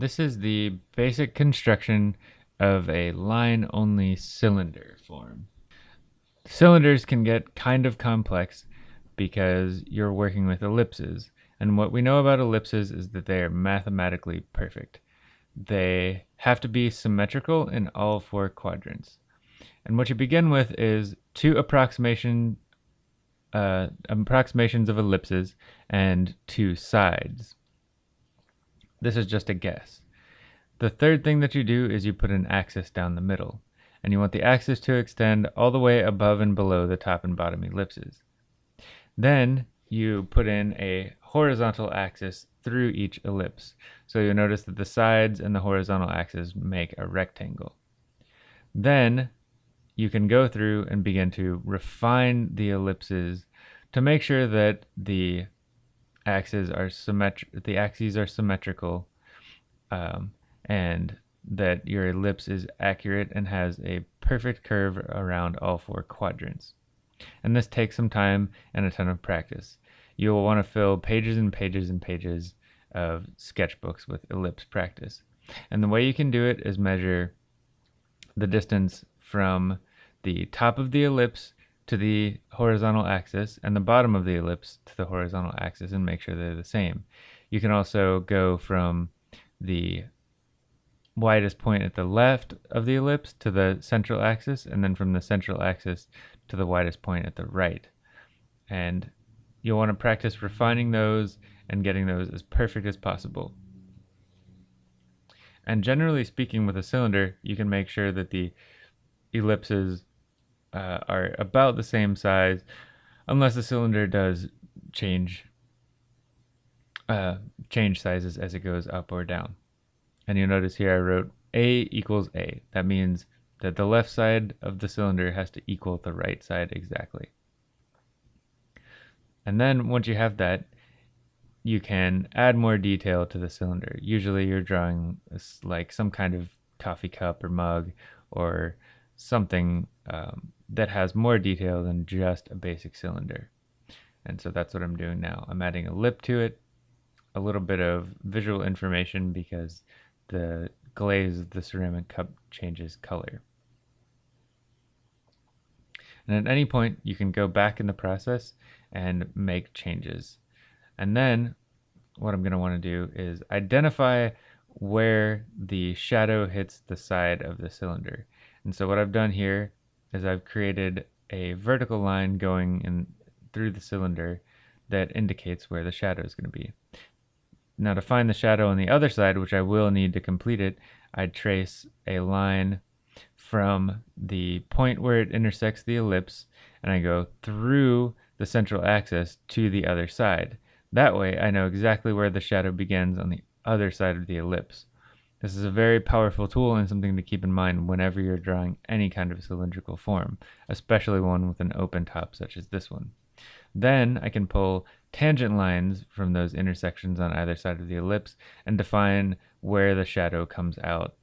This is the basic construction of a line-only cylinder form. Cylinders can get kind of complex because you're working with ellipses. And what we know about ellipses is that they are mathematically perfect. They have to be symmetrical in all four quadrants. And what you begin with is two approximation, uh, approximations of ellipses and two sides. This is just a guess. The third thing that you do is you put an axis down the middle, and you want the axis to extend all the way above and below the top and bottom ellipses. Then you put in a horizontal axis through each ellipse. So you'll notice that the sides and the horizontal axis make a rectangle. Then you can go through and begin to refine the ellipses to make sure that the axes are symmetric the axes are symmetrical um, and that your ellipse is accurate and has a perfect curve around all four quadrants. And this takes some time and a ton of practice. You will want to fill pages and pages and pages of sketchbooks with ellipse practice. And the way you can do it is measure the distance from the top of the ellipse to the horizontal axis and the bottom of the ellipse to the horizontal axis and make sure they're the same. You can also go from the widest point at the left of the ellipse to the central axis and then from the central axis to the widest point at the right. And you'll want to practice refining those and getting those as perfect as possible. And generally speaking with a cylinder, you can make sure that the ellipses uh, are about the same size unless the cylinder does change uh, change sizes as it goes up or down. And you'll notice here I wrote A equals A. That means that the left side of the cylinder has to equal the right side exactly. And then once you have that, you can add more detail to the cylinder. Usually you're drawing like some kind of coffee cup or mug or something um, that has more detail than just a basic cylinder. And so that's what I'm doing now. I'm adding a lip to it, a little bit of visual information because the glaze of the ceramic cup changes color. And at any point, you can go back in the process and make changes. And then what I'm going to want to do is identify where the shadow hits the side of the cylinder. And so what I've done here is I've created a vertical line going in through the cylinder that indicates where the shadow is going to be. Now to find the shadow on the other side, which I will need to complete it, I trace a line from the point where it intersects the ellipse and I go through the central axis to the other side. That way I know exactly where the shadow begins on the other side of the ellipse. This is a very powerful tool and something to keep in mind whenever you're drawing any kind of cylindrical form, especially one with an open top such as this one. Then I can pull tangent lines from those intersections on either side of the ellipse and define where the shadow comes out.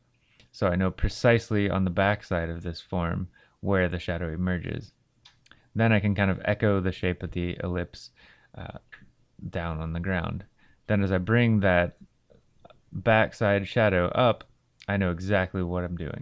So I know precisely on the back side of this form where the shadow emerges. Then I can kind of echo the shape of the ellipse uh, down on the ground. Then as I bring that backside shadow up, I know exactly what I'm doing.